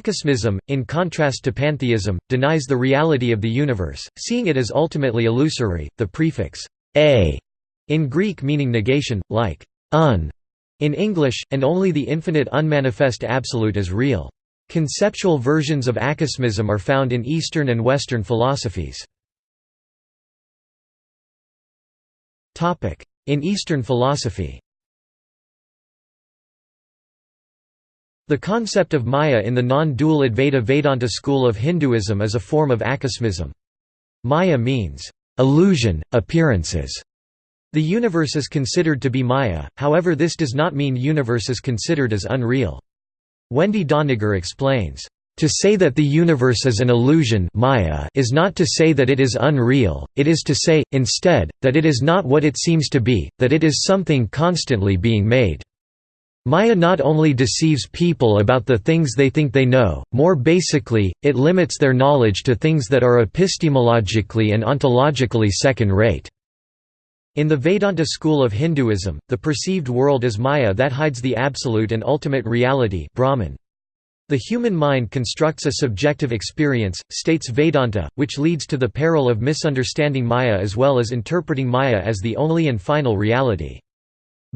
Akosmism, in contrast to pantheism, denies the reality of the universe, seeing it as ultimately illusory. The prefix a in Greek meaning negation, like un in English, and only the infinite unmanifest absolute is real. Conceptual versions of akosmism are found in Eastern and Western philosophies. In Eastern philosophy The concept of Maya in the non-dual Advaita Vedanta school of Hinduism is a form of akosmism. Maya means, illusion, appearances. The universe is considered to be Maya, however this does not mean universe is considered as unreal. Wendy Doniger explains, "...to say that the universe is an illusion Maya is not to say that it is unreal, it is to say, instead, that it is not what it seems to be, that it is something constantly being made." Maya not only deceives people about the things they think they know, more basically, it limits their knowledge to things that are epistemologically and ontologically second-rate. In the Vedanta school of Hinduism, the perceived world is Maya that hides the absolute and ultimate reality Brahman. The human mind constructs a subjective experience, states Vedanta, which leads to the peril of misunderstanding Maya as well as interpreting Maya as the only and final reality.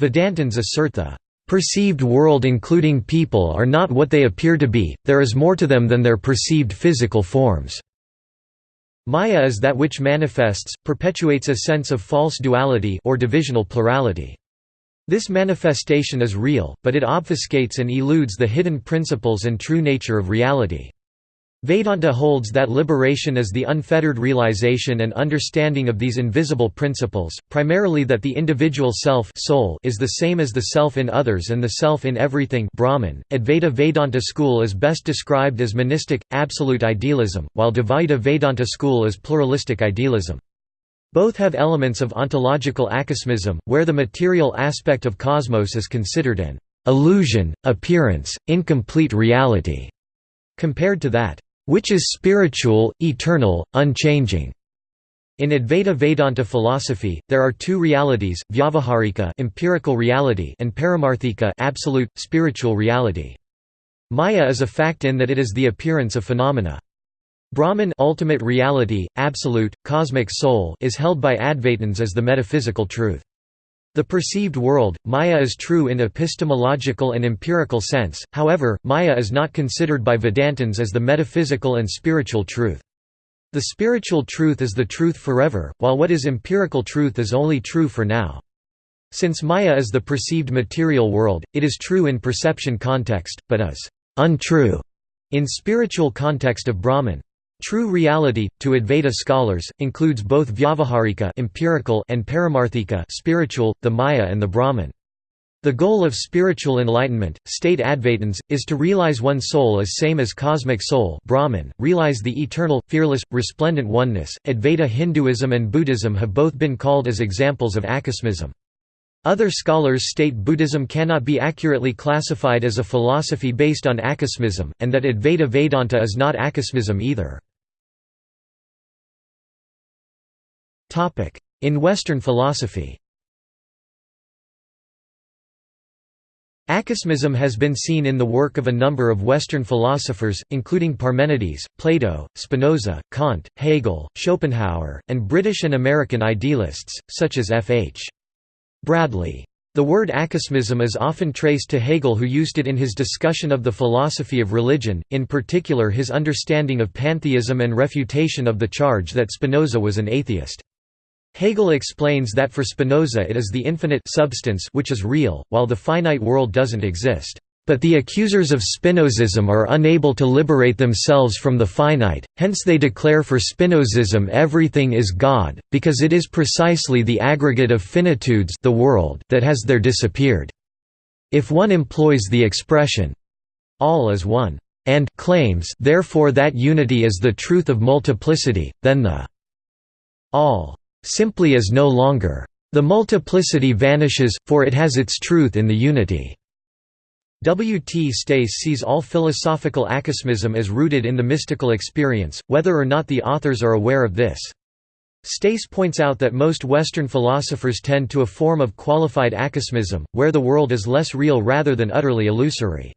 Vedantins assert the Perceived world including people are not what they appear to be, there is more to them than their perceived physical forms. Maya is that which manifests, perpetuates a sense of false duality or divisional plurality. This manifestation is real, but it obfuscates and eludes the hidden principles and true nature of reality. Vedanta holds that liberation is the unfettered realization and understanding of these invisible principles, primarily that the individual self soul is the same as the self in others and the self in everything Brahman. Advaita Vedanta school is best described as monistic, absolute idealism, while Dvaita Vedanta school is pluralistic idealism. Both have elements of ontological akosmism, where the material aspect of cosmos is considered an illusion, appearance, incomplete reality, compared to that which is spiritual, eternal, unchanging. In Advaita Vedanta philosophy, there are two realities: vyavaharika, empirical reality, and paramarthika, absolute spiritual reality. Maya is a fact in that it is the appearance of phenomena. Brahman, ultimate reality, absolute, cosmic soul, is held by Advaitins as the metaphysical truth. The perceived world, Maya is true in epistemological and empirical sense, however, Maya is not considered by Vedantins as the metaphysical and spiritual truth. The spiritual truth is the truth forever, while what is empirical truth is only true for now. Since Maya is the perceived material world, it is true in perception context, but is untrue in spiritual context of Brahman. True reality, to Advaita scholars, includes both vyavaharika empirical and paramarthika spiritual, the Maya and the Brahman. The goal of spiritual enlightenment, state Advaitins, is to realize one soul as same as cosmic soul Brahman, realize the eternal, fearless, resplendent oneness. Advaita Hinduism and Buddhism have both been called as examples of akosmism. Other scholars state Buddhism cannot be accurately classified as a philosophy based on akosmism, and that Advaita Vedanta is not akosmism either. In Western philosophy Akosmism has been seen in the work of a number of Western philosophers, including Parmenides, Plato, Spinoza, Kant, Hegel, Schopenhauer, and British and American idealists, such as F. H. Bradley. The word akosmism is often traced to Hegel who used it in his discussion of the philosophy of religion, in particular his understanding of pantheism and refutation of the charge that Spinoza was an atheist. Hegel explains that for Spinoza it is the infinite substance which is real, while the finite world doesn't exist. But the accusers of Spinozism are unable to liberate themselves from the finite, hence they declare for Spinozism everything is God, because it is precisely the aggregate of finitudes the world that has there disappeared. If one employs the expression, all is one, and claims therefore that unity is the truth of multiplicity, then the all simply is no longer. The multiplicity vanishes, for it has its truth in the unity. W. T. Stace sees all philosophical akosmism as rooted in the mystical experience, whether or not the authors are aware of this. Stace points out that most Western philosophers tend to a form of qualified akosmism, where the world is less real rather than utterly illusory.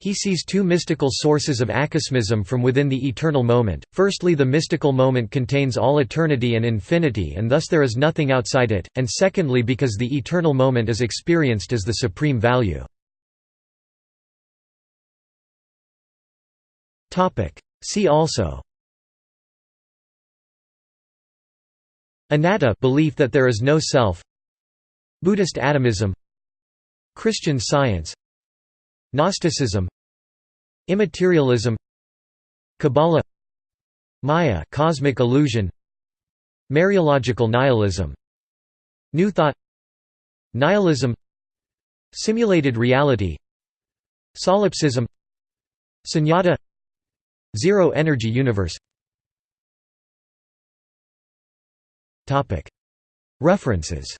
He sees two mystical sources of akosmism from within the eternal moment. Firstly, the mystical moment contains all eternity and infinity, and thus there is nothing outside it, and secondly, because the eternal moment is experienced as the supreme value. See also. Anatta belief that there is no self. Buddhist atomism. Christian science Gnosticism Immaterialism Kabbalah Maya cosmic illusion Mereological nihilism New Thought Nihilism Simulated reality Solipsism Sunyata Zero energy universe. References